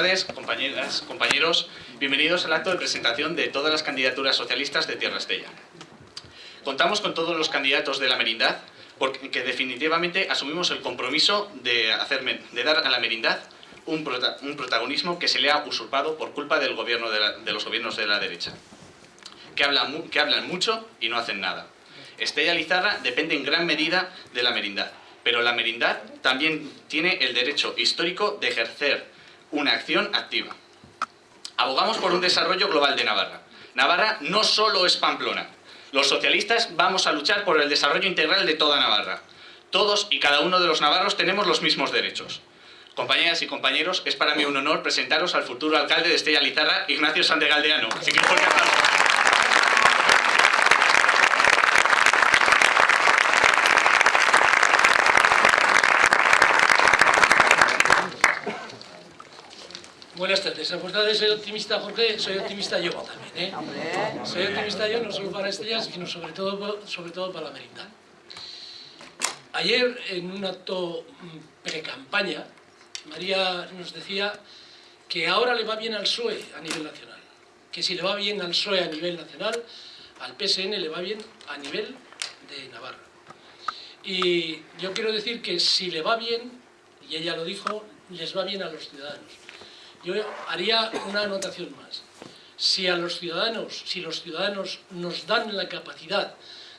Tardes, compañeras, compañeros. Bienvenidos al acto de presentación de todas las candidaturas socialistas de Tierra Estella. Contamos con todos los candidatos de la merindad porque definitivamente asumimos el compromiso de, de dar a la merindad un, protagonismo que se le ha usurpado por culpa del gobierno de, los gobiernos de la derecha, que hablan, que hablan mucho y no hacen nada. Estella Lizarra depende en gran medida de la merindad, pero la merindad también tiene el derecho histórico de ejercer una acción activa. Abogamos por un desarrollo global de Navarra. Navarra no solo es Pamplona. Los socialistas vamos a luchar por el desarrollo integral de toda Navarra. Todos y cada uno de los navarros tenemos los mismos derechos. Compañeras y compañeros, es para mí un honor presentaros al futuro alcalde de Estella Lizarra, Ignacio Sandegaldeano. Así que Buenas tardes. A fuerza de ser optimista, Jorge, soy optimista yo también. ¿eh? Soy optimista yo no solo para Estrellas, sino sobre todo, sobre todo para la Merindad. Ayer, en un acto mm, pre-campaña, María nos decía que ahora le va bien al PSOE a nivel nacional. Que si le va bien al PSOE a nivel nacional, al PSN le va bien a nivel de Navarra. Y yo quiero decir que si le va bien, y ella lo dijo, les va bien a los ciudadanos. Yo haría una anotación más. Si a los ciudadanos, si los ciudadanos nos dan la capacidad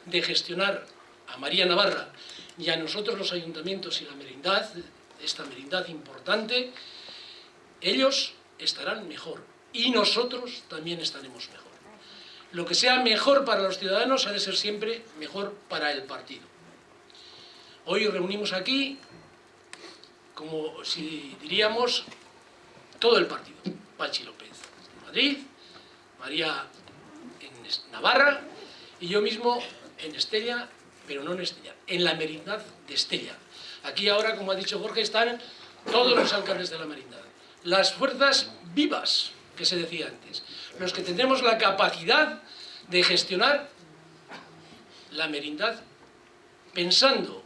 de gestionar a María Navarra y a nosotros los ayuntamientos y la merindad, esta merindad importante, ellos estarán mejor y nosotros también estaremos mejor. Lo que sea mejor para los ciudadanos ha de ser siempre mejor para el partido. Hoy reunimos aquí, como si diríamos, todo el partido. Pachi López en Madrid, María en Navarra y yo mismo en Estella, pero no en Estella, en la merindad de Estella. Aquí ahora, como ha dicho Jorge, están todos los alcaldes de la merindad. Las fuerzas vivas, que se decía antes, los que tendremos la capacidad de gestionar la merindad pensando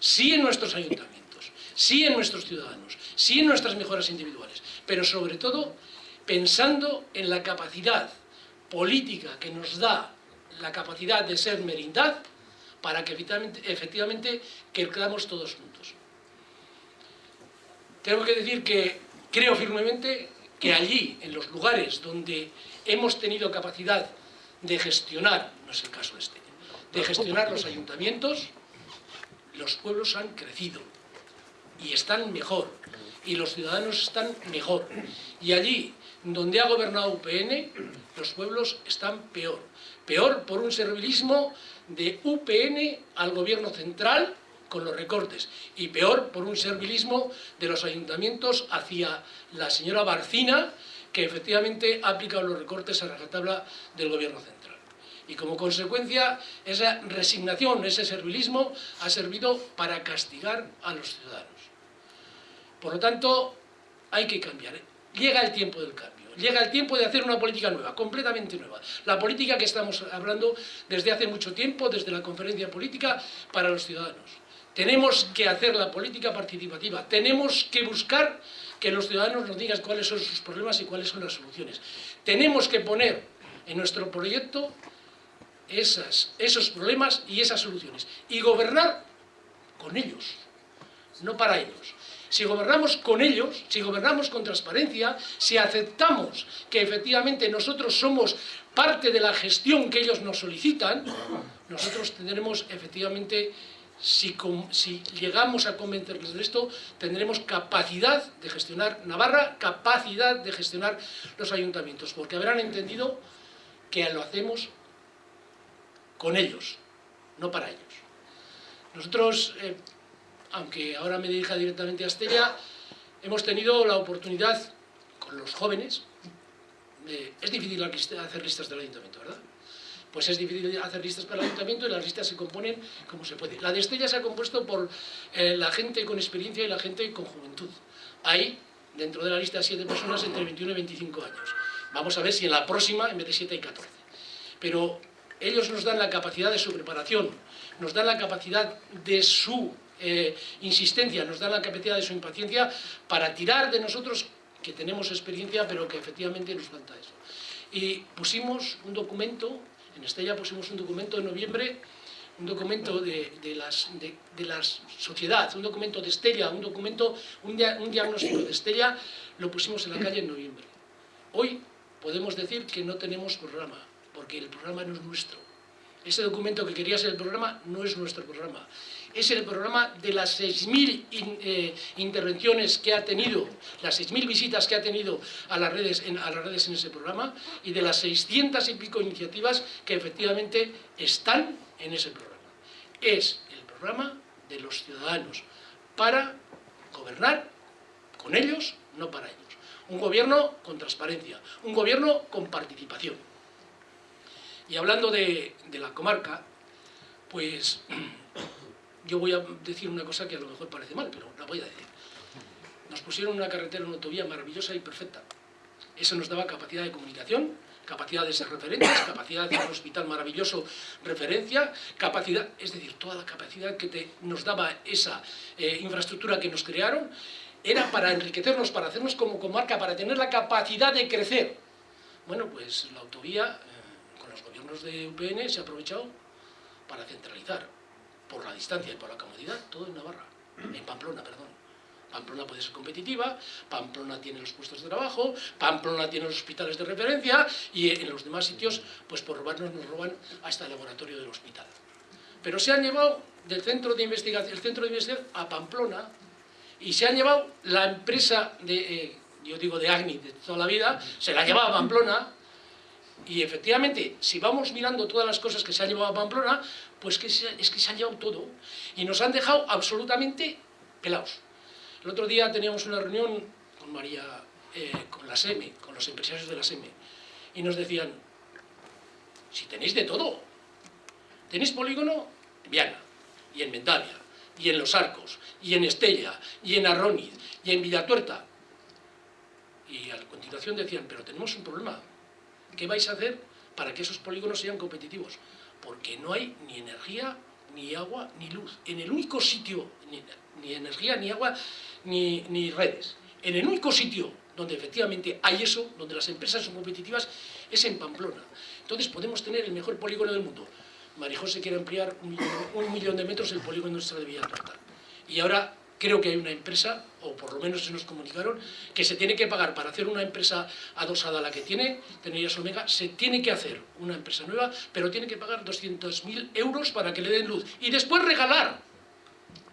sí en nuestros ayuntamientos, sí en nuestros ciudadanos, sí en nuestras mejoras individuales, pero sobre todo pensando en la capacidad política que nos da la capacidad de ser merindad para que efectivamente, efectivamente todos juntos. Tengo que decir que creo firmemente que allí, en los lugares donde hemos tenido capacidad de gestionar, no es el caso este, de gestionar los ayuntamientos, los pueblos han crecido y están mejor, y los ciudadanos están mejor. Y allí, donde ha gobernado UPN, los pueblos están peor. Peor por un servilismo de UPN al gobierno central, con los recortes, y peor por un servilismo de los ayuntamientos hacia la señora Barcina, que efectivamente ha aplicado los recortes a la tabla del gobierno central. Y como consecuencia, esa resignación, ese servilismo, ha servido para castigar a los ciudadanos. Por lo tanto, hay que cambiar. Llega el tiempo del cambio, llega el tiempo de hacer una política nueva, completamente nueva. La política que estamos hablando desde hace mucho tiempo, desde la conferencia política, para los ciudadanos. Tenemos que hacer la política participativa, tenemos que buscar que los ciudadanos nos digan cuáles son sus problemas y cuáles son las soluciones. Tenemos que poner en nuestro proyecto esos problemas y esas soluciones. Y gobernar con ellos, no para ellos. Si gobernamos con ellos, si gobernamos con transparencia, si aceptamos que efectivamente nosotros somos parte de la gestión que ellos nos solicitan, nosotros tendremos efectivamente, si, llegamos a convencerles de esto, tendremos capacidad de gestionar Navarra, capacidad de gestionar los ayuntamientos, porque habrán entendido que lo hacemos con ellos, no para ellos. Nosotros eh, aunque ahora me dirija directamente a Estella, hemos tenido la oportunidad con los jóvenes, es difícil hacer listas del ayuntamiento, ¿verdad? Pues es difícil hacer listas para el ayuntamiento y las listas se componen como se puede. La de Estella se ha compuesto por eh, la gente con experiencia y la gente con juventud. Hay, dentro de la lista, siete personas entre 21 y 25 años. Vamos a ver si en la próxima, en vez de siete, hay 14. Pero ellos nos dan la capacidad de su preparación, nos dan la capacidad de su eh, insistencia, nos da la capacidad de su impaciencia para tirar de nosotros que tenemos experiencia, pero que efectivamente nos falta eso. Y pusimos un documento, en Estella pusimos un documento en noviembre, un documento de, de, la sociedad, un documento de Estella, un documento, un diagnóstico de Estella, lo pusimos en la calle en noviembre. Hoy podemos decir que no tenemos programa, porque el programa no es nuestro. Ese documento que quería ser el programa no es nuestro programa es el programa de las 6.000 eh, intervenciones que ha tenido, las 6.000 visitas que ha tenido a las, redes en, a las redes en ese programa y de las 600 y pico iniciativas que efectivamente están en ese programa. Es el programa de los ciudadanos para gobernar con ellos, no para ellos. Un gobierno con transparencia, un gobierno con participación. Y hablando de, la comarca, pues yo voy a decir una cosa que a lo mejor parece mal, pero la voy a decir. Nos pusieron una carretera, una autovía maravillosa y perfecta. Eso nos daba capacidad de comunicación, capacidad de ser referentes, capacidad de un hospital maravilloso, referencia, capacidad, es decir, toda la capacidad que nos daba esa eh, infraestructura que nos crearon, era para enriquecernos, para hacernos como comarca, para tener la capacidad de crecer. Bueno, pues la autovía, eh, gobiernos de UPN, se ha aprovechado para centralizar por la distancia y por la comodidad, todo en Navarra, en Pamplona, perdón. Pamplona puede ser competitiva, Pamplona tiene los puestos de trabajo, Pamplona tiene los hospitales de referencia y en los demás sitios, pues por robarnos nos roban hasta el laboratorio del hospital. Pero se han llevado del centro de investigación, el centro de investigación a Pamplona y se han llevado la empresa de, eh, yo digo de Agni de toda la vida, se la ha llevado a Pamplona y efectivamente, si vamos mirando todas las cosas que se han llevado a Pamplona, pues que es que se han llevado todo. Y nos han dejado absolutamente pelados. El otro día teníamos una reunión con María, eh, con la SEME, con los empresarios de la SEME, y nos decían, si tenéis de todo, tenéis polígono en Viana, y en Mendavia, y en Los Arcos, y en Estella, y en Arroniz, y en Villatuerta. Y a continuación decían, pero tenemos un problema, ¿Qué vais a hacer para que esos polígonos sean competitivos? Porque no hay ni energía, ni agua, ni luz. En el único sitio, ni, energía, ni agua, ni, ni redes. En el único sitio donde efectivamente hay eso, donde las empresas son competitivas, es en Pamplona. Entonces podemos tener el mejor polígono del mundo. Marijose quiere ampliar un millón, de metros el polígono industrial de Villatorta. Y ahora creo que hay una empresa, o por lo menos se nos comunicaron, que se tiene que pagar para hacer una empresa adosada a la que tiene, Tenerías Omega, se tiene que hacer una empresa nueva, pero tiene que pagar 200.000 euros para que le den luz. Y después regalar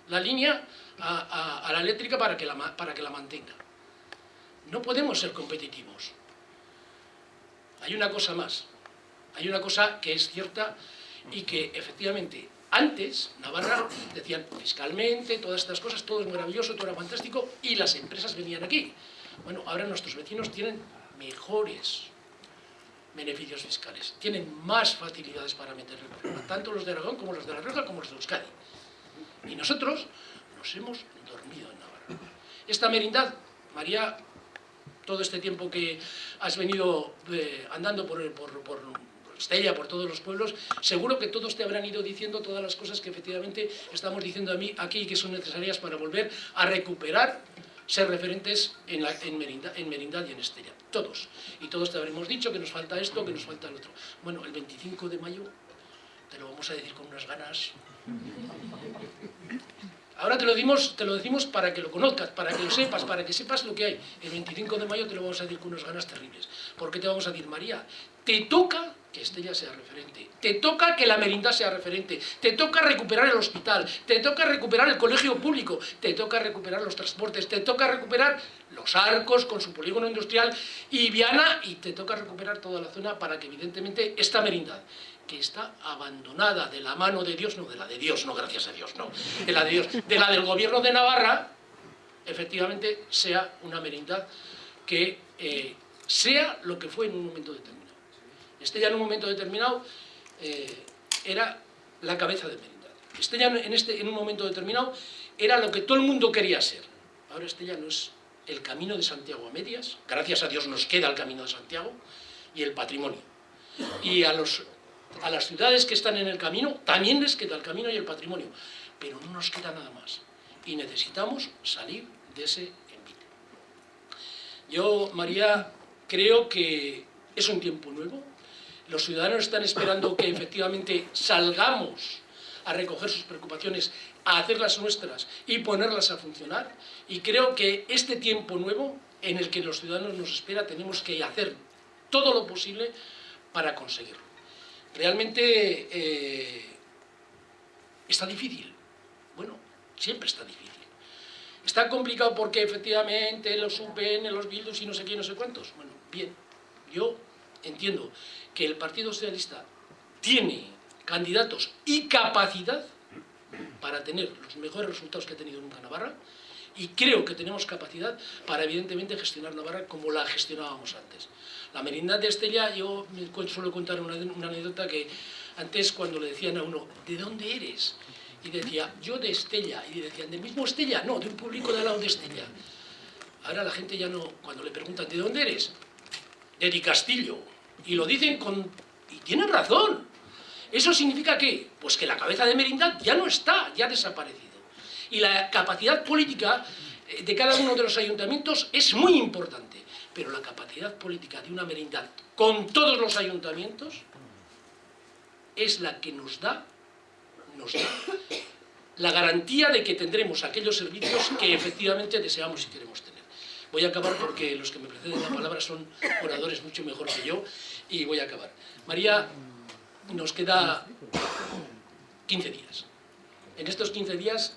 la línea a, la eléctrica para que la, para que la mantenga. No podemos ser competitivos. Hay una cosa más. Hay una cosa que es cierta y que efectivamente antes, Navarra, decían fiscalmente, todas estas cosas, todo es maravilloso, todo era fantástico, y las empresas venían aquí. Bueno, ahora nuestros vecinos tienen mejores beneficios fiscales, tienen más facilidades para meter el tanto los de Aragón como los de La Rioja como los de Euskadi. Y nosotros nos hemos dormido en Navarra. Esta merindad, María, todo este tiempo que has venido eh, andando por, por, por Estella, por todos los pueblos, seguro que todos te habrán ido diciendo todas las cosas que efectivamente estamos diciendo a mí aquí y que son necesarias para volver a recuperar ser referentes en, Merindad, y en Estella. Todos. Y todos te habremos dicho que nos falta esto, que nos falta el otro. Bueno, el 25 de mayo te lo vamos a decir con unas ganas. Ahora te lo, dimos, te lo decimos para que lo conozcas, para que lo sepas, para que sepas lo que hay. El 25 de mayo te lo vamos a decir con unas ganas terribles. ¿Por qué te vamos a decir, María? Te toca que Estella sea referente, te toca que la Merinda sea referente, te toca recuperar el hospital, te toca recuperar el colegio público, te toca recuperar los transportes, te toca recuperar los arcos con su polígono industrial y Viana y te toca recuperar toda la zona para que evidentemente esta Merindad, que está abandonada de la mano de Dios, no de la de Dios, no gracias a Dios, no, de la de Dios, de la del gobierno de Navarra, efectivamente sea una merindad que eh, sea lo que fue en un momento determinado. Estella en un momento determinado eh, era la cabeza de Merindad. Estella en, este, en un momento determinado era lo que todo el mundo quería ser. Ahora Estella no es el camino de Santiago a medias, gracias a Dios nos queda el camino de Santiago y el patrimonio. Y a, los, a las ciudades que están en el camino también les queda el camino y el patrimonio, pero no nos queda nada más. Y necesitamos salir de ese envite. Yo, María, creo que es un tiempo nuevo. Los ciudadanos están esperando que efectivamente salgamos a recoger sus preocupaciones, a hacerlas nuestras y ponerlas a funcionar. Y creo que este tiempo nuevo en el que los ciudadanos nos espera tenemos que hacer todo lo posible para conseguirlo. Realmente eh, está difícil. Bueno, siempre está difícil. Está complicado porque efectivamente los UPN, los Bildus y no sé quién, no sé cuántos. Bueno, bien, yo entiendo que el Partido Socialista tiene candidatos y capacidad para tener los mejores resultados que ha tenido nunca Navarra y creo que tenemos capacidad para evidentemente gestionar Navarra como la gestionábamos antes. La merindad de Estella, yo suelo contar una, una anécdota que antes cuando le decían a uno, ¿de dónde eres? Y decía, yo de Estella, y decían, ¿del mismo Estella? No, de un público de al lado de Estella. Ahora la gente ya no, cuando le preguntan, ¿de dónde eres? De Di Castillo. Y lo dicen con... y tienen razón. ¿Eso significa qué? Pues que la cabeza de merindad ya no está, ya ha desaparecido. Y la capacidad política eh, de cada uno de los ayuntamientos es muy importante, pero la capacidad política de una merindad con todos los ayuntamientos es la que nos da, nos da la garantía de que tendremos aquellos servicios que efectivamente deseamos y queremos tener. Voy a acabar porque los que me preceden la palabra son oradores mucho mejor que yo y voy a acabar. María nos queda 15 días. En estos 15 días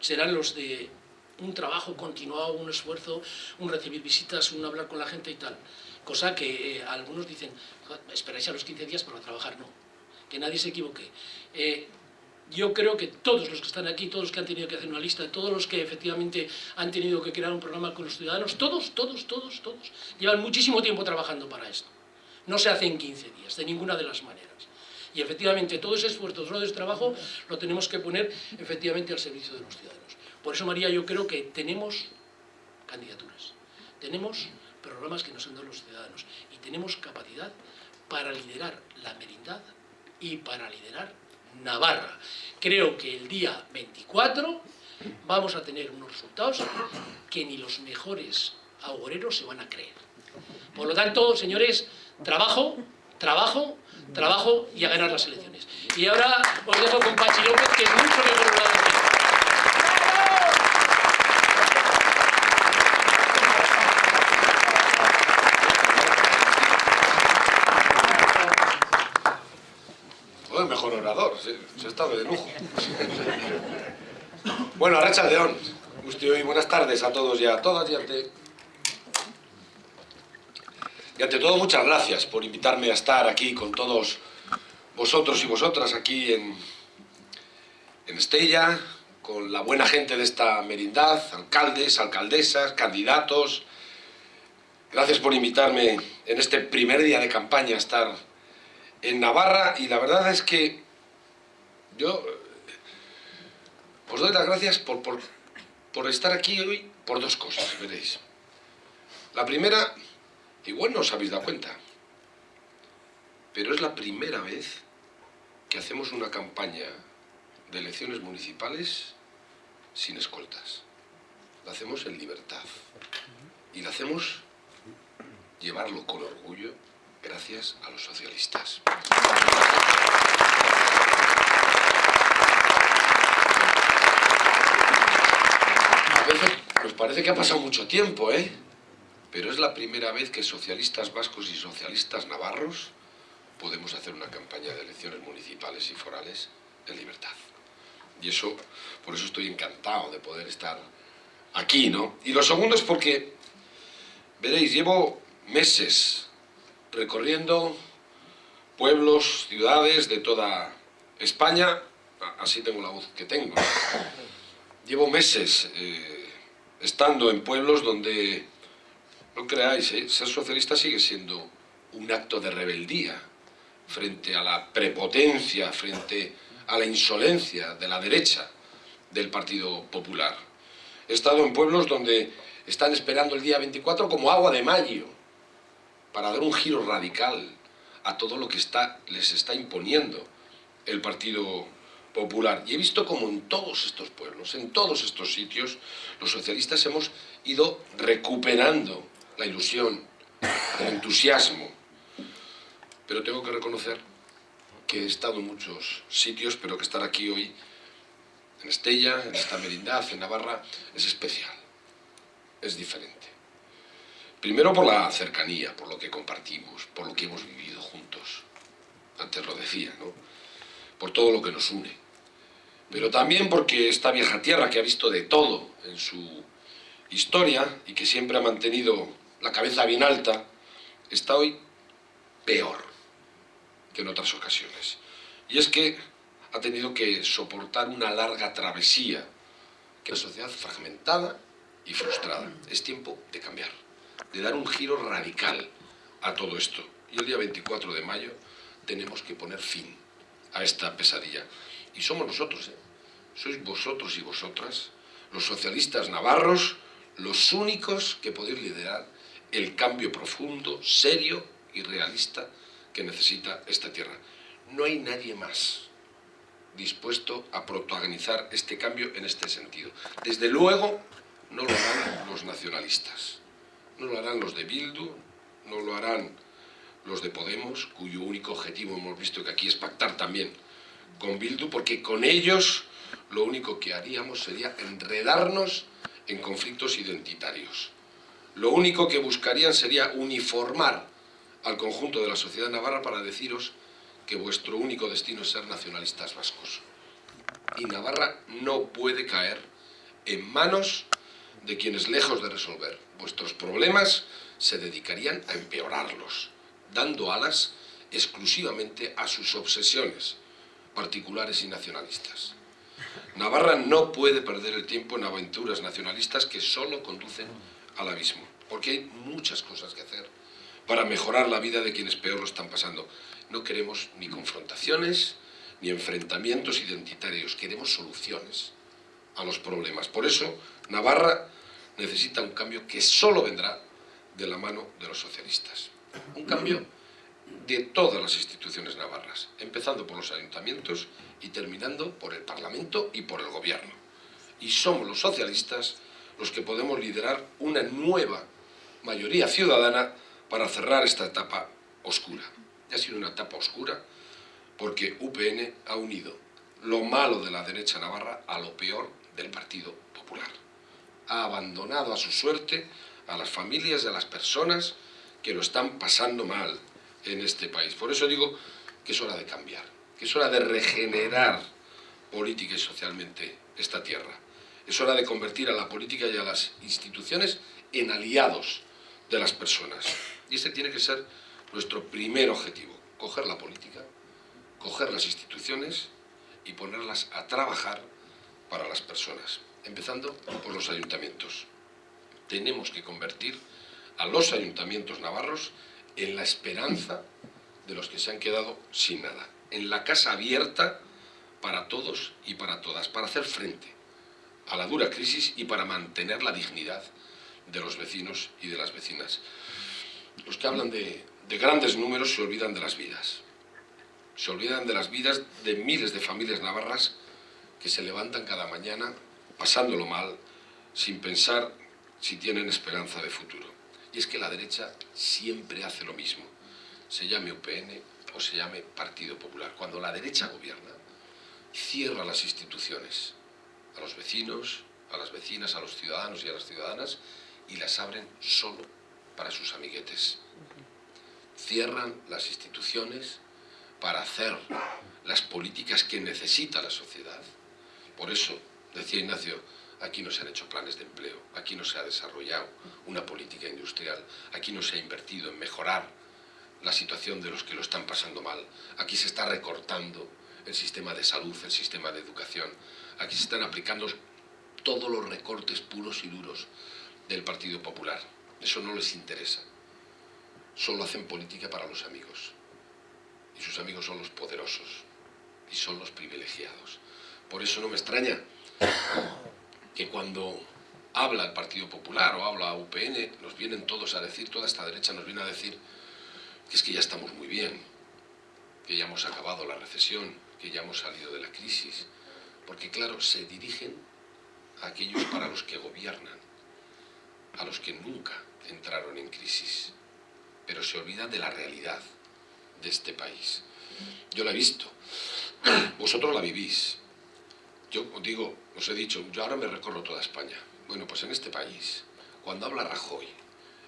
serán los de un trabajo continuado, un esfuerzo, un recibir visitas, un hablar con la gente y tal. Cosa que eh, algunos dicen, esperáis a los 15 días para trabajar. No, que nadie se equivoque. Eh, yo creo que todos los que están aquí, todos los que han tenido que hacer una lista, todos los que efectivamente han tenido que crear un programa con los ciudadanos, todos, todos, todos, todos, llevan muchísimo tiempo trabajando para esto. No se hace en 15 días, de ninguna de las maneras. Y efectivamente todo ese esfuerzo, todo ese trabajo lo tenemos que poner efectivamente al servicio de los ciudadanos. Por eso, María, yo creo que tenemos candidaturas, tenemos programas que nos han dado los ciudadanos y tenemos capacidad para liderar la merindad y para liderar Navarra. Creo que el día 24 vamos a tener unos resultados que ni los mejores agoreros se van a creer. Por lo tanto, señores, trabajo, trabajo, trabajo y a ganar las elecciones. Y ahora os dejo con Pachi López, que es mucho mejor lo va el mejor se, ha estado de lujo. bueno, Arracha León, y buenas tardes a todos y a todas y ante y ante todo, muchas gracias por invitarme a estar aquí con todos vosotros y vosotras aquí en, en Estella, con la buena gente de esta merindad, alcaldes, alcaldesas, candidatos. Gracias por invitarme en este primer día de campaña a estar en Navarra y la verdad es que yo os doy las gracias por, por, por estar aquí hoy por dos cosas, veréis. La primera Igual no os habéis dado cuenta, pero es la primera vez que hacemos una campaña de elecciones municipales sin escoltas. La hacemos en libertad y la hacemos llevarlo con orgullo gracias a los socialistas. Veces nos parece que ha pasado mucho tiempo, ¿eh? pero es la primera vez que socialistas vascos y socialistas navarros podemos hacer una campaña de elecciones municipales y forales en libertad. Y eso, por eso estoy encantado de poder estar aquí, ¿no? Y lo segundo es porque, veréis, llevo meses recorriendo pueblos, ciudades de toda España, así tengo la voz que tengo. Llevo meses eh, estando en pueblos donde no creáis, ¿eh? ser socialista sigue siendo un acto de rebeldía frente a la prepotencia, frente a la insolencia de la derecha del Partido Popular. He estado en pueblos donde están esperando el día 24 como agua de mayo para dar un giro radical a todo lo que les está imponiendo el Partido Popular. Y he visto como en todos estos pueblos, en todos estos sitios, los socialistas hemos ido recuperando la ilusión, el entusiasmo. Pero tengo que reconocer que he estado en muchos sitios, pero que estar aquí hoy, en Estella, en esta merindad, en Navarra, es especial, es diferente. Primero por la cercanía, por lo que compartimos, por lo que hemos vivido juntos. Antes lo decía, ¿no? Por todo lo que nos une. Pero también porque esta vieja tierra que ha visto de todo en su historia y que siempre ha mantenido la cabeza bien alta, está hoy peor que en otras ocasiones. Y es que ha tenido que soportar una larga travesía, que es una sociedad fragmentada y frustrada. Es tiempo de cambiar, de dar un giro radical a todo esto. Y el día 24 de mayo tenemos que poner fin a esta pesadilla. Y somos nosotros, ¿eh? sois vosotros y vosotras, los socialistas navarros, los únicos que podéis liderar el cambio profundo, serio y realista que necesita esta tierra. No hay nadie más dispuesto a protagonizar este cambio en este sentido. Desde luego, no lo harán los nacionalistas, no lo harán los de Bildu, no lo harán los de Podemos, cuyo único objetivo hemos visto que aquí es pactar también con Bildu, porque con ellos lo único que haríamos sería enredarnos en conflictos identitarios. Lo único que buscarían sería uniformar al conjunto de la sociedad navarra para deciros que vuestro único destino es ser nacionalistas vascos. Y Navarra no puede caer en manos de quienes, lejos de resolver vuestros problemas, se dedicarían a empeorarlos, dando alas exclusivamente a sus obsesiones particulares y nacionalistas. Navarra no puede perder el tiempo en aventuras nacionalistas que solo conducen al abismo, porque hay muchas cosas que hacer para mejorar la vida de quienes peor lo están pasando. No queremos ni confrontaciones, ni enfrentamientos identitarios, queremos soluciones a los problemas. Por eso, Navarra necesita un cambio que solo vendrá de la mano de los socialistas. Un cambio de todas las instituciones navarras, empezando por los ayuntamientos y terminando por el Parlamento y por el Gobierno. Y somos los socialistas los que podemos liderar una nueva mayoría ciudadana para cerrar esta etapa oscura. Ha sido una etapa oscura porque UPN ha unido lo malo de la derecha navarra a lo peor del Partido Popular. Ha abandonado a su suerte a las familias y a las personas que lo están pasando mal en este país. Por eso digo que es hora de cambiar, que es hora de regenerar política y socialmente esta tierra. Es hora de convertir a la política y a las instituciones en aliados de las personas. Y este tiene que ser nuestro primer objetivo, coger la política, coger las instituciones y ponerlas a trabajar para las personas, empezando por los ayuntamientos. Tenemos que convertir a los ayuntamientos navarros en la esperanza de los que se han quedado sin nada, en la casa abierta para todos y para todas, para hacer frente a la dura crisis y para mantener la dignidad de los vecinos y de las vecinas. Los que hablan de, de grandes números se olvidan de las vidas. Se olvidan de las vidas de miles de familias navarras que se levantan cada mañana pasándolo mal, sin pensar si tienen esperanza de futuro. Y es que la derecha siempre hace lo mismo, se llame UPN o se llame Partido Popular. Cuando la derecha gobierna, cierra las instituciones a los vecinos, a las vecinas, a los ciudadanos y a las ciudadanas y las abren solo para sus amiguetes. Cierran las instituciones para hacer las políticas que necesita la sociedad. Por eso, decía Ignacio, aquí no se han hecho planes de empleo, aquí no se ha desarrollado una política industrial, aquí no se ha invertido en mejorar la situación de los que lo están pasando mal, aquí se está recortando el sistema de salud, el sistema de educación, aquí se están aplicando todos los recortes puros y duros del Partido Popular. Eso no les interesa. Solo hacen política para los amigos. Y sus amigos son los poderosos. Y son los privilegiados. Por eso no me extraña que cuando habla el Partido Popular o habla UPN, nos vienen todos a decir, toda esta derecha nos viene a decir que es que ya estamos muy bien, que ya hemos acabado la recesión, que ya hemos salido de la crisis. Porque claro, se dirigen a aquellos para los que gobiernan a los que nunca entraron en crisis, pero se olvidan de la realidad de este país. Yo la he visto, vosotros la vivís. Yo os digo, os he dicho, yo ahora me recorro toda España. Bueno, pues en este país, cuando habla Rajoy,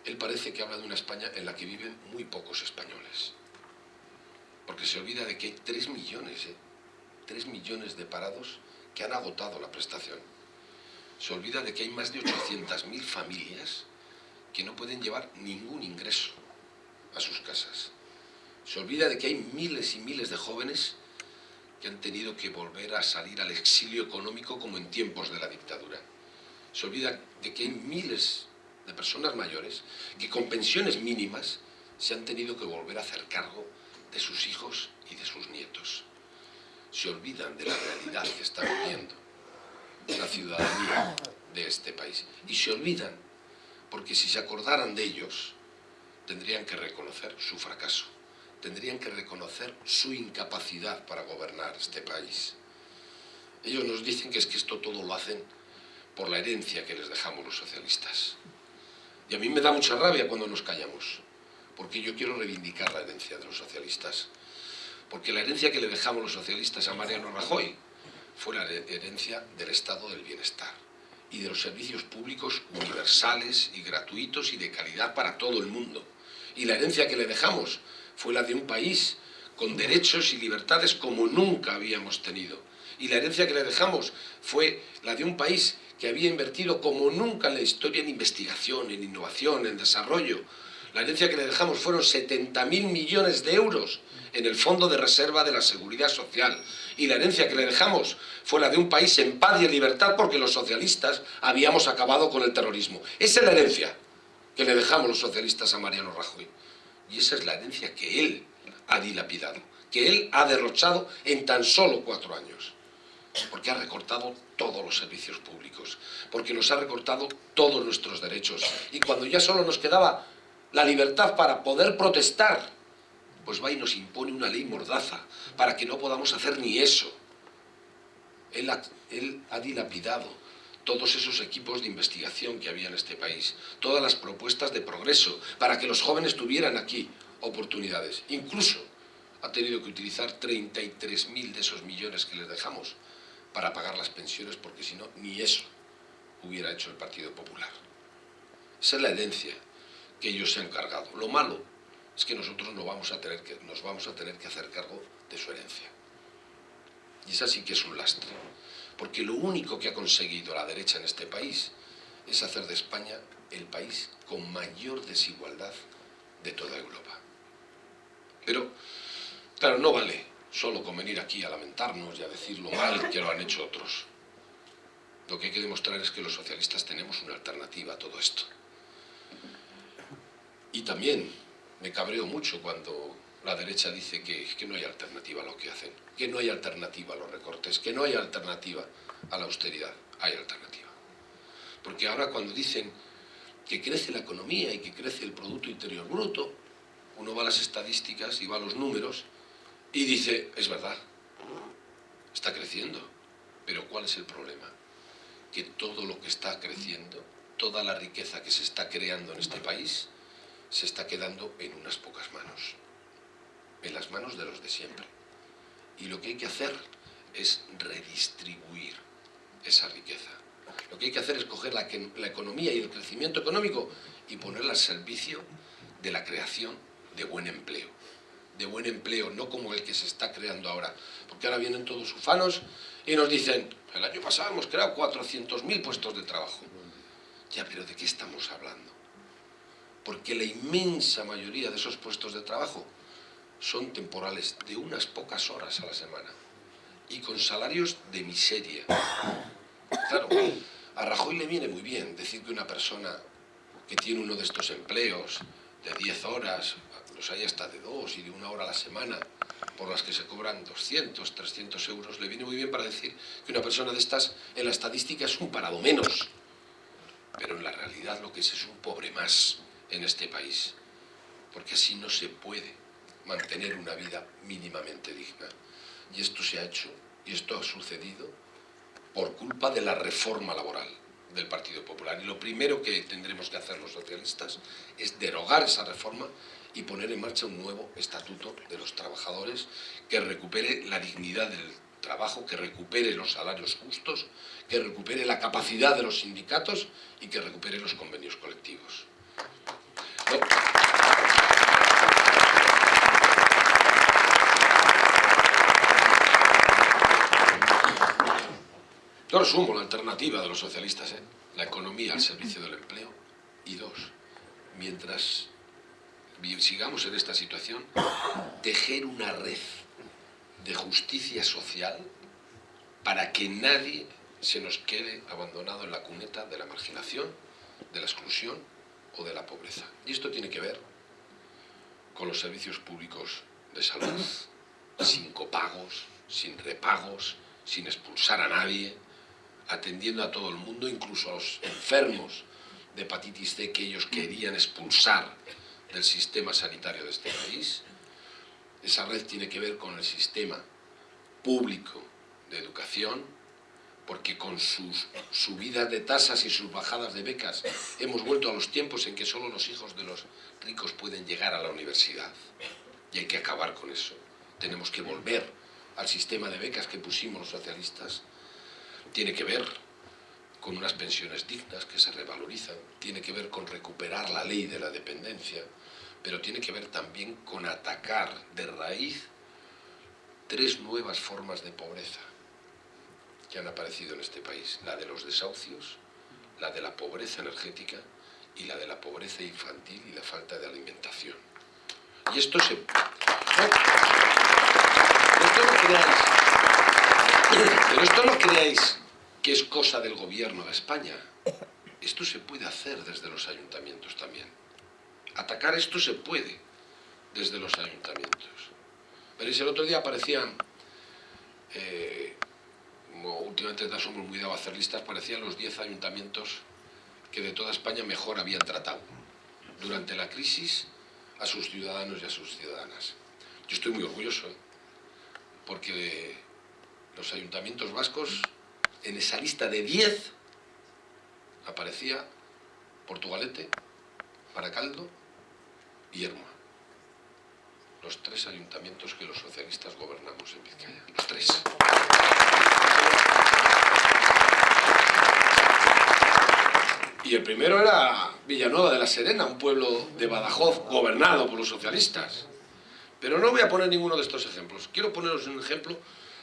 él parece que habla de una España en la que viven muy pocos españoles. Porque se olvida de que hay 3 millones, ¿eh? 3 millones de parados que han agotado la prestación. Se olvida de que hay más de 800.000 familias que no pueden llevar ningún ingreso a sus casas. Se olvida de que hay miles y miles de jóvenes que han tenido que volver a salir al exilio económico como en tiempos de la dictadura. Se olvida de que hay miles de personas mayores que con pensiones mínimas se han tenido que volver a hacer cargo de sus hijos y de sus nietos. Se olvidan de la realidad que está viviendo la ciudadanía de este país. Y se olvidan porque si se acordaran de ellos, tendrían que reconocer su fracaso, tendrían que reconocer su incapacidad para gobernar este país. Ellos nos dicen que es que esto todo lo hacen por la herencia que les dejamos los socialistas. Y a mí me da mucha rabia cuando nos callamos, porque yo quiero reivindicar la herencia de los socialistas. Porque la herencia que le dejamos los socialistas a Mariano Rajoy fue la herencia del estado del bienestar y de los servicios públicos universales y gratuitos y de calidad para todo el mundo. Y la herencia que le dejamos fue la de un país con derechos y libertades como nunca habíamos tenido. Y la herencia que le dejamos fue la de un país que había invertido como nunca en la historia en investigación, en innovación, en desarrollo. La herencia que le dejamos fueron 70.000 millones de euros en el Fondo de Reserva de la Seguridad Social. Y la herencia que le dejamos fue la de un país en paz y en libertad porque los socialistas habíamos acabado con el terrorismo. Esa es la herencia que le dejamos los socialistas a Mariano Rajoy. Y esa es la herencia que él ha dilapidado, que él ha derrochado en tan solo cuatro años. Porque ha recortado todos los servicios públicos, porque nos ha recortado todos nuestros derechos. Y cuando ya solo nos quedaba la libertad para poder protestar pues va y nos impone una ley mordaza para que no podamos hacer ni eso. Él ha, dilapidado todos esos equipos de investigación que había en este país, todas las propuestas de progreso para que los jóvenes tuvieran aquí oportunidades. Incluso ha tenido que utilizar 33.000 de esos millones que les dejamos para pagar las pensiones porque si no, ni eso hubiera hecho el Partido Popular. Esa es la herencia que ellos se han cargado. Lo malo es que nosotros no vamos a tener que, nos vamos a tener que hacer cargo de su herencia. Y esa sí que es un lastre. Porque lo único que ha conseguido la derecha en este país es hacer de España el país con mayor desigualdad de toda Europa. Pero, claro, no vale solo con venir aquí a lamentarnos y a decir lo mal que lo han hecho otros. Lo que hay que demostrar es que los socialistas tenemos una alternativa a todo esto. Y también me cabreo mucho cuando la derecha dice que, no hay alternativa a lo que hacen, que no hay alternativa a los recortes, que no hay alternativa a la austeridad. Hay alternativa. Porque ahora cuando dicen que crece la economía y que crece el Producto Interior Bruto, uno va a las estadísticas y va a los números y dice, es verdad, está creciendo. Pero ¿cuál es el problema? Que todo lo que está creciendo, toda la riqueza que se está creando en este país, se está quedando en unas pocas manos, en las manos de los de siempre. Y lo que hay que hacer es redistribuir esa riqueza. Lo que hay que hacer es coger la, economía y el crecimiento económico y ponerla al servicio de la creación de buen empleo. De buen empleo, no como el que se está creando ahora. Porque ahora vienen todos ufanos y nos dicen, el año pasado hemos creado 400.000 puestos de trabajo. Ya, pero ¿de qué estamos hablando? porque la inmensa mayoría de esos puestos de trabajo son temporales, de unas pocas horas a la semana, y con salarios de miseria. Claro, a Rajoy le viene muy bien decir que una persona que tiene uno de estos empleos de 10 horas, los hay hasta de dos y de una hora a la semana, por las que se cobran 200, 300 euros, le viene muy bien para decir que una persona de estas en la estadística es un parado menos. Pero en la realidad lo que es es un pobre más en este país, porque así no se puede mantener una vida mínimamente digna. Y esto se ha hecho, y esto ha sucedido por culpa de la reforma laboral, del Partido Popular. Y lo primero que tendremos que hacer los socialistas es derogar esa reforma y poner en marcha un nuevo estatuto de los trabajadores que recupere la dignidad del trabajo, que recupere los salarios justos, que recupere la capacidad de los sindicatos y que recupere los convenios colectivos. Yo resumo la alternativa de los socialistas, ¿eh? la economía al servicio del empleo y dos, mientras sigamos en esta situación, tejer una red de justicia social para que nadie se nos quede abandonado en la cuneta de la marginación, de la exclusión o de la pobreza. Y esto tiene que ver con los servicios públicos de salud, sin copagos, sin repagos, sin expulsar a nadie, atendiendo a todo el mundo, incluso a los enfermos de hepatitis C que ellos querían expulsar del sistema sanitario de este país. Esa red tiene que ver con el sistema público de educación, porque con sus subidas de tasas y sus bajadas de becas hemos vuelto a los tiempos en que solo los hijos de los ricos pueden llegar a la universidad. Y hay que acabar con eso. Tenemos que volver al sistema de becas que pusimos los socialistas tiene que ver con unas pensiones dignas que se revalorizan, tiene que ver con recuperar la ley de la dependencia, pero tiene que ver también con atacar de raíz tres nuevas formas de pobreza que han aparecido en este país, la de los desahucios, la de la pobreza energética y la de la pobreza infantil y la falta de alimentación. Y esto se... Esto no creáis, pero esto no creáis que es cosa del gobierno de España. Esto se puede hacer desde los ayuntamientos también. Atacar esto se puede desde los ayuntamientos. Veréis, el otro día aparecían, eh, como últimamente somos muy dado a hacer listas, parecían los 10 ayuntamientos que de toda España mejor habían tratado durante la crisis a sus ciudadanos y a sus ciudadanas. Yo estoy muy orgulloso, ¿eh? porque los ayuntamientos vascos en esa lista de 10 aparecía Portugalete, Paracaldo y Erma. Los tres ayuntamientos que los socialistas gobernamos en Vizcaya. Los tres. Y el primero era Villanueva de la Serena, un pueblo de Badajoz gobernado por los socialistas. Pero no voy a poner ninguno de estos ejemplos. Quiero poneros un ejemplo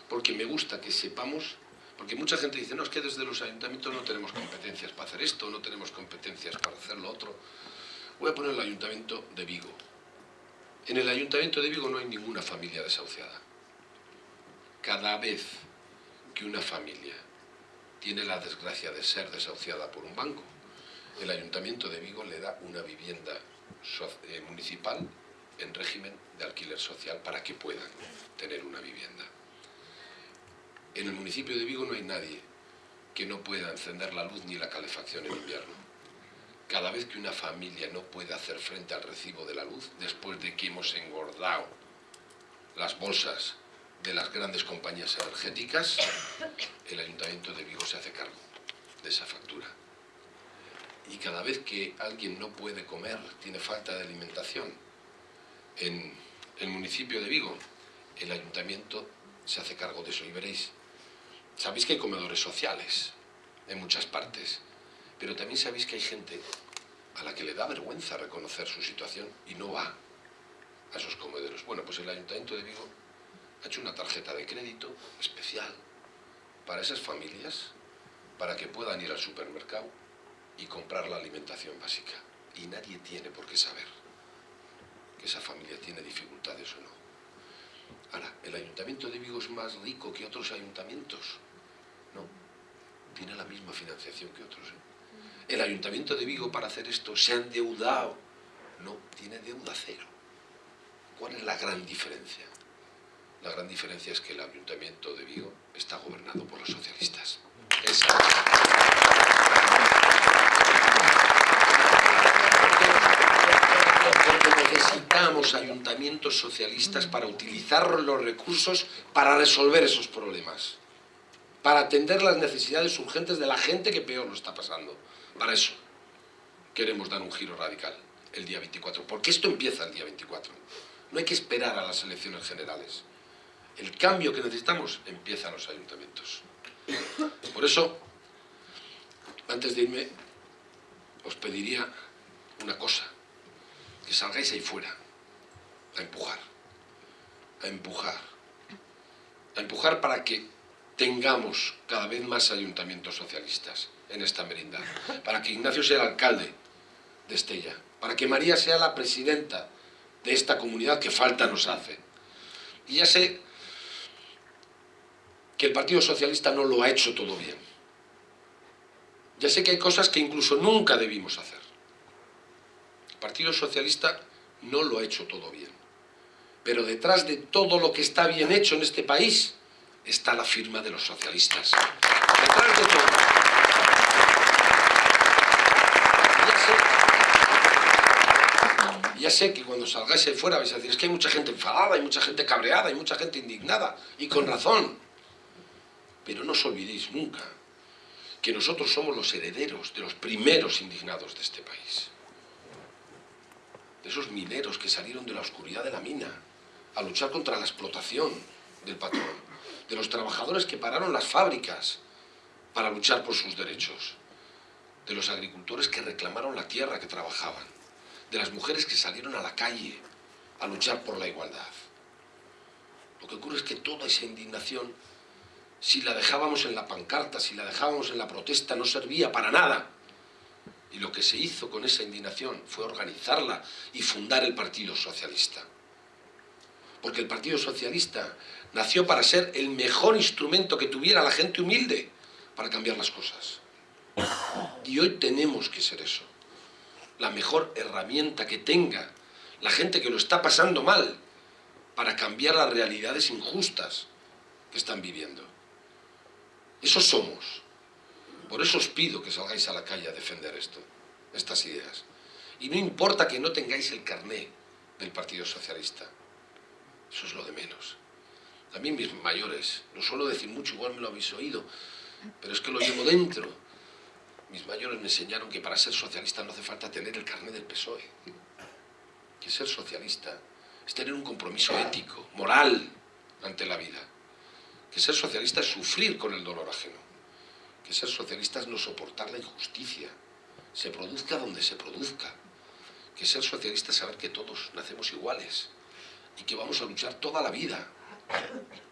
porque me gusta que sepamos porque mucha gente dice, no, es que desde los ayuntamientos no tenemos competencias para hacer esto, no tenemos competencias para hacer lo otro. Voy a poner el ayuntamiento de Vigo. En el ayuntamiento de Vigo no hay ninguna familia desahuciada. Cada vez que una familia tiene la desgracia de ser desahuciada por un banco, el ayuntamiento de Vigo le da una vivienda eh, municipal en régimen de alquiler social para que puedan tener una vivienda. En el municipio de Vigo no hay nadie que no pueda encender la luz ni la calefacción en invierno. Cada vez que una familia no puede hacer frente al recibo de la luz, después de que hemos engordado las bolsas de las grandes compañías energéticas, el Ayuntamiento de Vigo se hace cargo de esa factura. Y cada vez que alguien no puede comer, tiene falta de alimentación, en el municipio de Vigo, el Ayuntamiento se hace cargo de eso. Y veréis Sabéis que hay comedores sociales en muchas partes, pero también sabéis que hay gente a la que le da vergüenza reconocer su situación y no va a esos comedores. Bueno, pues el Ayuntamiento de Vigo ha hecho una tarjeta de crédito especial para esas familias, para que puedan ir al supermercado y comprar la alimentación básica. Y nadie tiene por qué saber que esa familia tiene dificultades o no. Ahora, ¿el Ayuntamiento de Vigo es más rico que otros ayuntamientos? No, tiene la misma financiación que otros. ¿eh? El Ayuntamiento de Vigo para hacer esto se ha endeudado. No, tiene deuda cero. ¿Cuál es la gran diferencia? La gran diferencia es que el Ayuntamiento de Vigo está gobernado por los socialistas. Porque necesitamos ayuntamientos socialistas para utilizar los recursos para resolver esos problemas para atender las necesidades urgentes de la gente que peor lo está pasando. Para eso queremos dar un giro radical el día 24, porque esto empieza el día 24. No hay que esperar a las elecciones generales. El cambio que necesitamos empieza en los ayuntamientos. Por eso, antes de irme, os pediría una cosa, que salgáis ahí fuera, a empujar, a empujar, a empujar para que tengamos cada vez más ayuntamientos socialistas en esta merindad, para que Ignacio sea el alcalde de Estella, para que María sea la presidenta de esta comunidad que falta nos hace. Y ya sé que el Partido Socialista no lo ha hecho todo bien. Ya sé que hay cosas que incluso nunca debimos hacer. El Partido Socialista no lo ha hecho todo bien. Pero detrás de todo lo que está bien hecho en este país está la firma de los socialistas. Detrás de todo. Ya sé, ya sé que cuando salgáis ahí fuera vais a decir, es que hay mucha gente enfadada, hay mucha gente cabreada, hay mucha gente indignada, y con razón. Pero no os olvidéis nunca que nosotros somos los herederos de los primeros indignados de este país de esos mineros que salieron de la oscuridad de la mina a luchar contra la explotación del patrón, de los trabajadores que pararon las fábricas para luchar por sus derechos, de los agricultores que reclamaron la tierra que trabajaban, de las mujeres que salieron a la calle a luchar por la igualdad. Lo que ocurre es que toda esa indignación, si la dejábamos en la pancarta, si la dejábamos en la protesta, no servía para nada. Y lo que se hizo con esa indignación fue organizarla y fundar el Partido Socialista. Porque el Partido Socialista nació para ser el mejor instrumento que tuviera la gente humilde para cambiar las cosas. Y hoy tenemos que ser eso. La mejor herramienta que tenga la gente que lo está pasando mal para cambiar las realidades injustas que están viviendo. Eso somos. Por eso os pido que salgáis a la calle a defender esto, estas ideas. Y no importa que no tengáis el carné del Partido Socialista. Eso es lo de menos. Mí mis mayores, no suelo decir mucho, igual me lo habéis oído, pero es que lo llevo dentro. Mis mayores me enseñaron que para ser socialista no hace falta tener el carné del PSOE. Que ser socialista es tener un compromiso ético, moral, ante la vida. Que ser socialista es sufrir con el dolor ajeno que ser socialista es no soportar la injusticia, se produzca donde se produzca. Que ser socialista es saber que todos nacemos iguales y que vamos a luchar toda la vida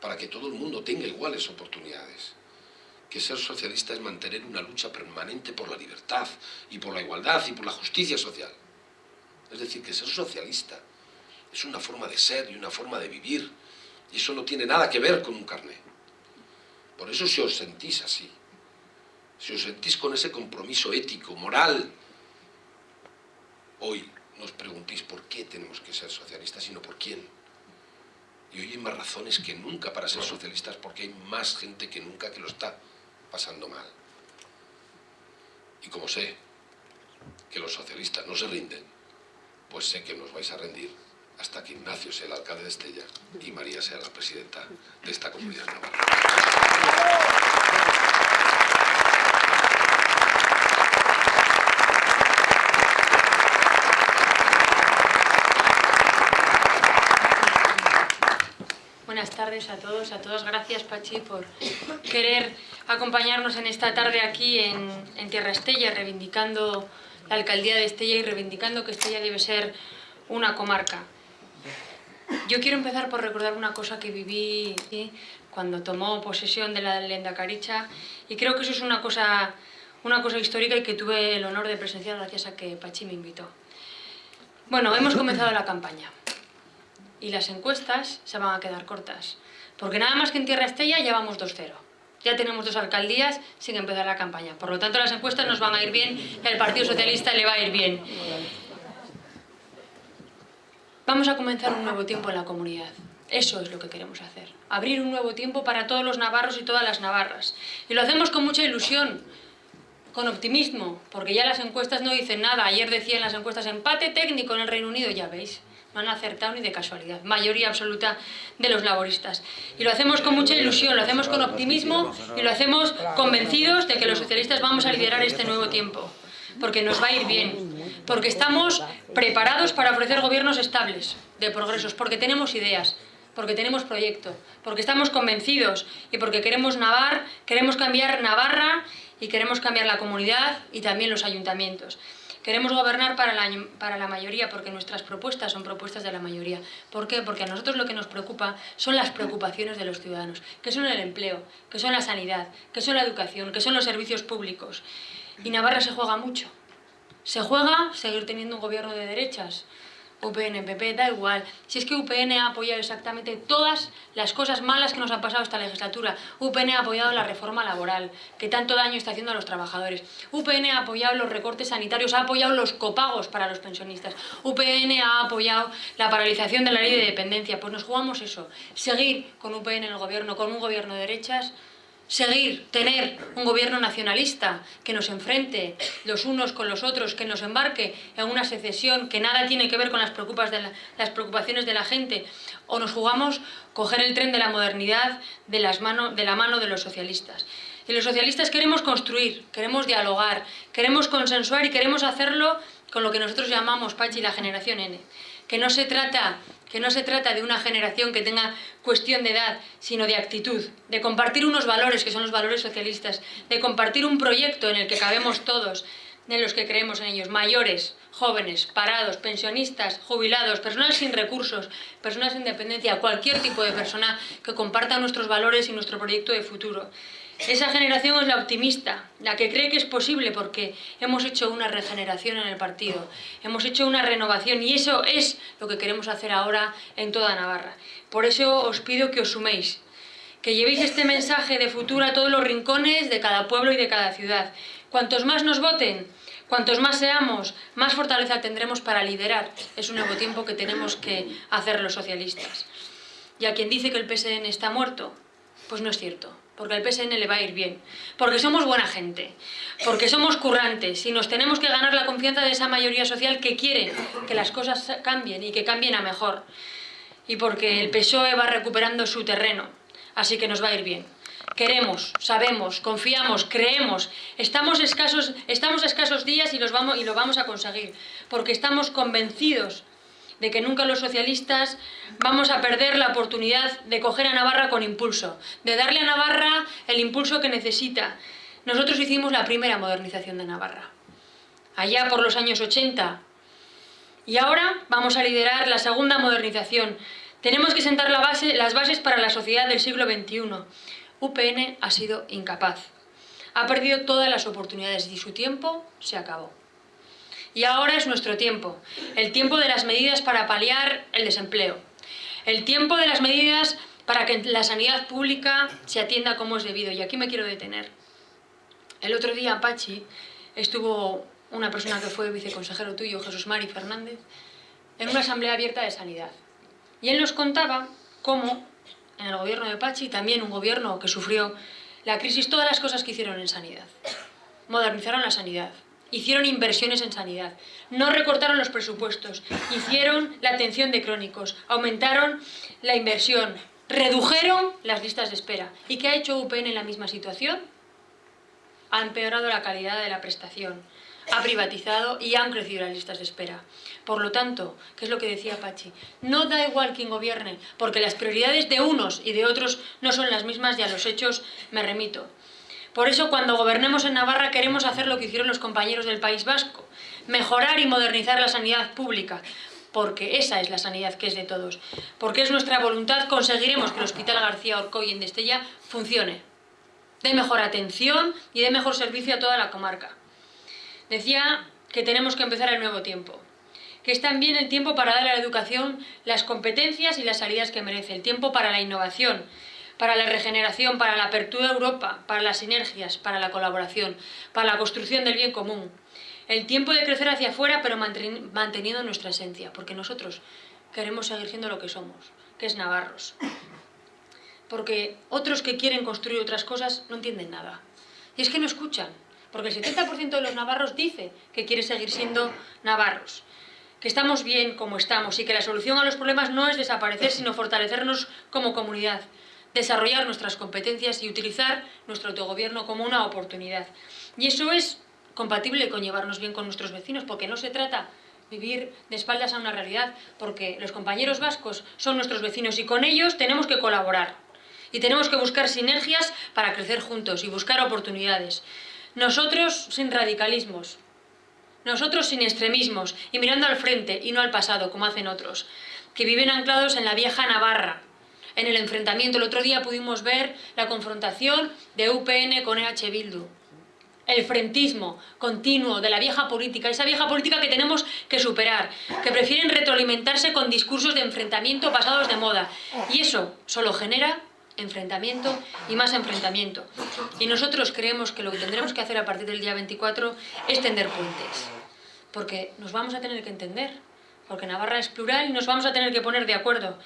para que todo el mundo tenga iguales oportunidades. Que ser socialista es mantener una lucha permanente por la libertad y por la igualdad y por la justicia social. Es decir, que ser socialista es una forma de ser y una forma de vivir y eso no tiene nada que ver con un carné. Por eso si os sentís así, si os sentís con ese compromiso ético, moral, hoy nos preguntéis por qué tenemos que ser socialistas, sino por quién. Y hoy hay más razones que nunca para ser socialistas porque hay más gente que nunca que lo está pasando mal. Y como sé que los socialistas no se rinden, pues sé que nos vais a rendir hasta que Ignacio sea el alcalde de Estella y María sea la presidenta de esta comunidad navarra. Buenas tardes a todos, a todas. Gracias, Pachi, por querer acompañarnos en esta tarde aquí en, en, Tierra Estella, reivindicando la alcaldía de Estella y reivindicando que Estella debe ser una comarca. Yo quiero empezar por recordar una cosa que viví ¿sí? cuando tomó posesión de la lenda Caricha y creo que eso es una cosa, una cosa histórica y que tuve el honor de presenciar gracias a que Pachi me invitó. Bueno, hemos comenzado la campaña y las encuestas se van a quedar cortas. Porque nada más que en Tierra Estella ya vamos 2-0. Ya tenemos dos alcaldías sin empezar la campaña. Por lo tanto, las encuestas nos van a ir bien y al Partido Socialista le va a ir bien. Vamos a comenzar un nuevo tiempo en la comunidad. Eso es lo que queremos hacer. Abrir un nuevo tiempo para todos los navarros y todas las navarras. Y lo hacemos con mucha ilusión, con optimismo, porque ya las encuestas no dicen nada. Ayer decían las encuestas empate técnico en el Reino Unido, ya veis no han acertado ni de casualidad, mayoría absoluta de los laboristas. Y lo hacemos con mucha ilusión, lo hacemos con optimismo y lo hacemos convencidos de que los socialistas vamos a liderar este nuevo tiempo, porque nos va a ir bien, porque estamos preparados para ofrecer gobiernos estables, de progresos, porque tenemos ideas, porque tenemos proyecto, porque estamos convencidos y porque queremos Navar, queremos cambiar Navarra y queremos cambiar la comunidad y también los ayuntamientos. Queremos gobernar para la, para la mayoría porque nuestras propuestas son propuestas de la mayoría. ¿Por qué? Porque a nosotros lo que nos preocupa son las preocupaciones de los ciudadanos, que son el empleo, que son la sanidad, que son la educación, que son los servicios públicos. Y Navarra se juega mucho. Se juega seguir teniendo un gobierno de derechas, UPN, PP, da igual. Si es que UPN ha apoyado exactamente todas las cosas malas que nos han pasado esta legislatura. UPN ha apoyado la reforma laboral, que tanto daño está haciendo a los trabajadores. UPN ha apoyado los recortes sanitarios, ha apoyado los copagos para los pensionistas. UPN ha apoyado la paralización de la ley de dependencia. Pues nos jugamos eso. Seguir con UPN en el gobierno, con un gobierno de derechas, seguir, tener un gobierno nacionalista que nos enfrente los unos con los otros, que nos embarque en una secesión que nada tiene que ver con las, preocupaciones de la gente, o nos jugamos coger el tren de la modernidad de, de la mano de los socialistas. Y los socialistas queremos construir, queremos dialogar, queremos consensuar y queremos hacerlo con lo que nosotros llamamos, Pachi, la generación N. Que no se trata que no se trata de una generación que tenga cuestión de edad, sino de actitud, de compartir unos valores que son los valores socialistas, de compartir un proyecto en el que cabemos todos, en los que creemos en ellos, mayores, jóvenes, parados, pensionistas, jubilados, personas sin recursos, personas sin dependencia, cualquier tipo de persona que comparta nuestros valores y nuestro proyecto de futuro. Esa generación es la optimista, la que cree que es posible porque hemos hecho una regeneración en el partido, hemos hecho una renovación y eso es lo que queremos hacer ahora en toda Navarra. Por eso os pido que os suméis, que llevéis este mensaje de futuro a todos los rincones de cada pueblo y de cada ciudad. Cuantos más nos voten, cuantos más seamos, más fortaleza tendremos para liderar. Es un nuevo tiempo que tenemos que hacer los socialistas. Y a quien dice que el PSN está muerto, pues no es cierto porque al PSN le va a ir bien, porque somos buena gente, porque somos currantes y nos tenemos que ganar la confianza de esa mayoría social que quiere que las cosas cambien y que cambien a mejor, y porque el PSOE va recuperando su terreno, así que nos va a ir bien. Queremos, sabemos, confiamos, creemos, estamos escasos, estamos escasos días y, los vamos, y lo vamos a conseguir, porque estamos convencidos de que nunca los socialistas vamos a perder la oportunidad de coger a Navarra con impulso, de darle a Navarra el impulso que necesita. Nosotros hicimos la primera modernización de Navarra, allá por los años 80, y ahora vamos a liderar la segunda modernización. Tenemos que sentar las bases para la sociedad del siglo XXI. UPN ha sido incapaz. Ha perdido todas las oportunidades y su tiempo se acabó. Y ahora es nuestro tiempo, el tiempo de las medidas para paliar el desempleo, el tiempo de las medidas para que la sanidad pública se atienda como es debido. Y aquí me quiero detener. El otro día, Pachi, estuvo una persona que fue viceconsejero tuyo, Jesús Mari Fernández, en una asamblea abierta de sanidad. Y él nos contaba cómo en el gobierno de Pachi, también un gobierno que sufrió la crisis, todas las cosas que hicieron en sanidad. Modernizaron la sanidad, hicieron inversiones en sanidad, no recortaron los presupuestos, hicieron la atención de crónicos, aumentaron la inversión, redujeron las listas de espera. ¿Y qué ha hecho UPN en la misma situación? Ha empeorado la calidad de la prestación, ha privatizado y han crecido las listas de espera. Por lo tanto, ¿qué es lo que decía Pachi? No da igual quién gobierne, porque las prioridades de unos y de otros no son las mismas y a los hechos me remito. Por eso cuando gobernemos en Navarra queremos hacer lo que hicieron los compañeros del País Vasco, mejorar y modernizar la sanidad pública, porque esa es la sanidad que es de todos. Porque es nuestra voluntad, conseguiremos que el Hospital García Orcoy en Destella funcione, de mejor atención y de mejor servicio a toda la comarca. Decía que tenemos que empezar el nuevo tiempo, que es también el tiempo para dar a la educación las competencias y las salidas que merece, el tiempo para la innovación, para la regeneración, para la apertura de Europa, para las sinergias, para la colaboración, para la construcción del bien común. El tiempo de crecer hacia afuera, pero manteniendo nuestra esencia, porque nosotros queremos seguir siendo lo que somos, que es navarros. Porque otros que quieren construir otras cosas no entienden nada. Y es que no escuchan, porque el 70% de los navarros dice que quiere seguir siendo navarros. que estamos bien como estamos y que la solución a los problemas no es desaparecer, sino fortalecernos como comunidad, desarrollar nuestras competencias y utilizar nuestro autogobierno como una oportunidad. Y eso es compatible con llevarnos bien con nuestros vecinos, porque no se trata vivir de espaldas a una realidad, porque los compañeros vascos son nuestros vecinos y con ellos tenemos que colaborar y tenemos que buscar sinergias para crecer juntos y buscar oportunidades. Nosotros sin radicalismos, nosotros sin extremismos y mirando al frente y no al pasado, como hacen otros, que viven anclados en la vieja Navarra, en el enfrentamiento. El otro día pudimos ver la confrontación de UPN con EH Bildu. El frentismo continuo de la vieja política, esa vieja política que tenemos que superar, que prefieren retroalimentarse con discursos de enfrentamiento pasados de moda. Y eso solo genera enfrentamiento y más enfrentamiento. Y nosotros creemos que lo que tendremos que hacer a partir del día 24 es tender puentes. Porque nos vamos a tener que entender. Porque Navarra es plural y nos vamos a tener que poner de acuerdo.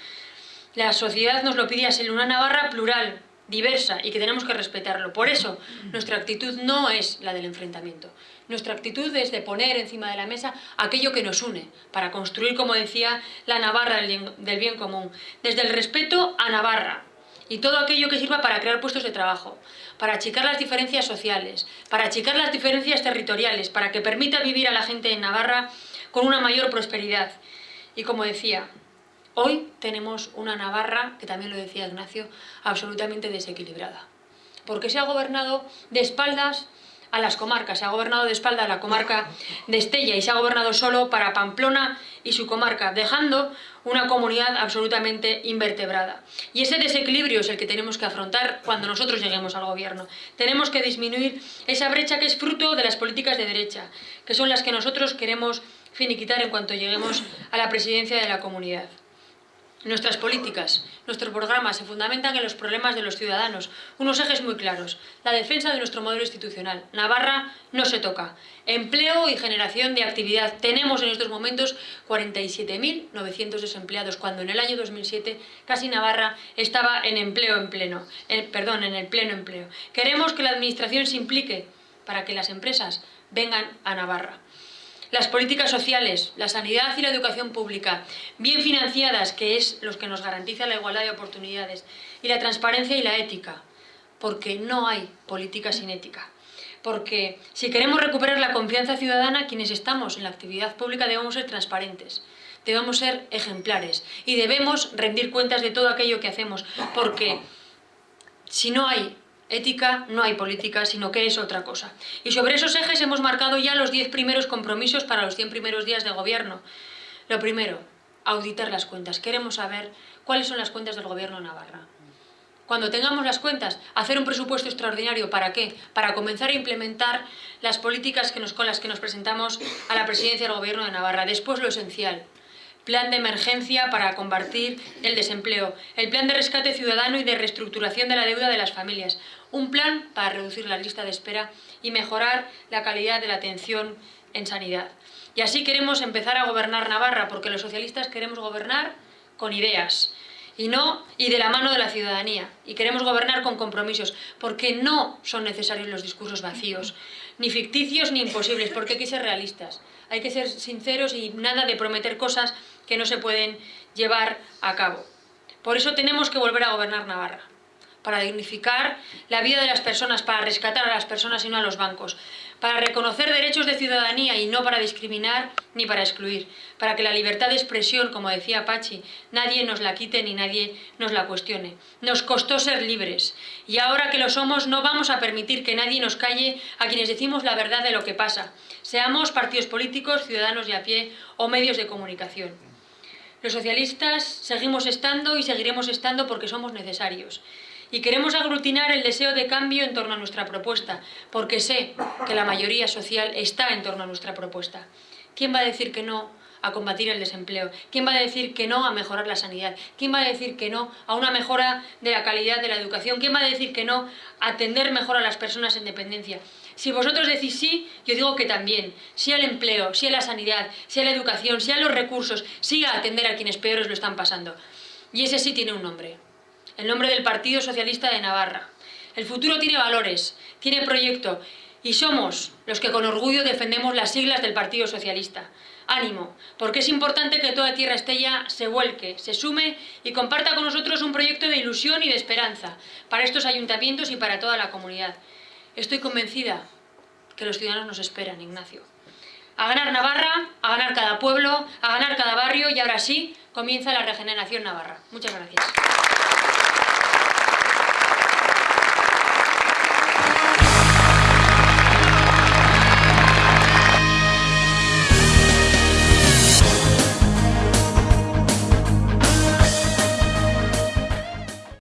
La sociedad nos lo pide así, una Navarra plural, diversa y que tenemos que respetarlo. Por eso, nuestra actitud no es la del enfrentamiento. Nuestra actitud es de poner encima de la mesa aquello que nos une, para construir, como decía, la Navarra del bien común. Desde el respeto a Navarra, y todo aquello que sirva para crear puestos de trabajo, para achicar las diferencias sociales, para achicar las diferencias territoriales, para que permita vivir a la gente en Navarra con una mayor prosperidad. Y como decía, hoy tenemos una Navarra, que también lo decía Ignacio, absolutamente desequilibrada. Porque se ha gobernado de espaldas a las comarcas. Se ha gobernado de espalda a la comarca de Estella y se ha gobernado solo para Pamplona y su comarca, dejando una comunidad absolutamente invertebrada. Y ese desequilibrio es el que tenemos que afrontar cuando nosotros lleguemos al gobierno. Tenemos que disminuir esa brecha que es fruto de las políticas de derecha, que son las que nosotros queremos finiquitar en cuanto lleguemos a la presidencia de la comunidad. Nuestras políticas, nuestros programas se fundamentan en los problemas de los ciudadanos, unos ejes muy claros. La defensa de nuestro modelo institucional. Navarra no se toca. Empleo y generación de actividad. Tenemos en estos momentos 47.900 desempleados, cuando en el año 2007 casi Navarra estaba en empleo en pleno, perdón, en el pleno empleo. Queremos que la administración se implique para que las empresas vengan a Navarra. Las políticas sociales, la sanidad y la educación pública, bien financiadas, que es lo que nos garantiza la igualdad de oportunidades, y la transparencia y la ética, porque no hay política sin ética. Porque si queremos recuperar la confianza ciudadana, quienes estamos en la actividad pública debemos ser transparentes, debemos ser ejemplares y debemos rendir cuentas de todo aquello que hacemos, porque si no hay ética no hay política, sino que es otra cosa. Y sobre esos ejes hemos marcado ya los 10 primeros compromisos para los 100 primeros días de gobierno. Lo primero, auditar las cuentas. Queremos saber cuáles son las cuentas del gobierno de Navarra. Cuando tengamos las cuentas, hacer un presupuesto extraordinario. ¿Para qué? Para comenzar a implementar las políticas que nos, con las que nos presentamos a la presidencia del gobierno de Navarra. Después lo esencial, plan de emergencia para combatir el desempleo, el plan de rescate ciudadano y de reestructuración de la deuda de las familias, un plan para reducir la lista de espera y mejorar la calidad de la atención en sanidad. Y así queremos empezar a gobernar Navarra, porque los socialistas queremos gobernar con ideas, y no y de la mano de la ciudadanía. Y queremos gobernar con compromisos, porque no son necesarios los discursos vacíos, ni ficticios ni imposibles, porque hay que ser realistas. Hay que ser sinceros y nada de prometer cosas que no se pueden llevar a cabo. Por eso tenemos que volver a gobernar Navarra para dignificar la vida de las personas, para rescatar a las personas y no a los bancos, para reconocer derechos de ciudadanía y no para discriminar ni para excluir, para que la libertad de expresión, como decía Pachi, nadie nos la quite ni nadie nos la cuestione. Nos costó ser libres y ahora que lo somos no vamos a permitir que nadie nos calle a quienes decimos la verdad de lo que pasa, seamos partidos políticos, ciudadanos de a pie o medios de comunicación. Los socialistas seguimos estando y seguiremos estando porque somos necesarios y queremos aglutinar el deseo de cambio en torno a nuestra propuesta, porque sé que la mayoría social está en torno a nuestra propuesta. ¿Quién va a decir que no a combatir el desempleo? ¿Quién va a decir que no a mejorar la sanidad? ¿Quién va a decir que no a una mejora de la calidad de la educación? ¿Quién va a decir que no a atender mejor a las personas en dependencia? Si vosotros decís sí, yo digo que también. Sí al empleo, sí a la sanidad, sí a la educación, sí a los recursos, sí a atender a quienes peores lo están pasando. Y ese sí tiene un nombre el nombre del Partido Socialista de Navarra. El futuro tiene valores, tiene proyecto Y somos los que con orgullo defendemos las siglas del Partido Socialista. Ánimo, porque es importante que toda Tierra Estella se vuelque, se sume y comparta con nosotros un proyecto de ilusión y de esperanza para estos ayuntamientos y para toda la comunidad. Estoy convencida que los ciudadanos nos esperan, Ignacio. A ganar Navarra, a ganar cada pueblo, a ganar cada barrio y ahora sí comienza la regeneración navarra. Muchas gracias.